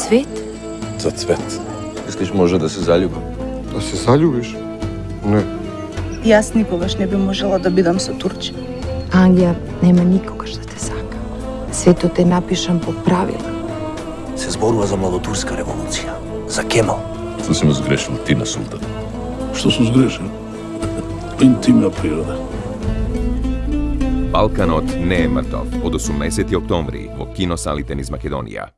цвет? За цвет. Мислиш може да се заљубам? Да се заљубиш? Не. Јас никогаш не би можела да бидам со турче. Ангија нема никогаш да те сака. Светот е напишан по правила. Се зборува за младотурска револуција, за Кемал. Што си ме сгрешил ти на султан? Што сум сгрешил? Интимна природа. Балканот не е мртов од 18 октомври во киносалите низ Македонија.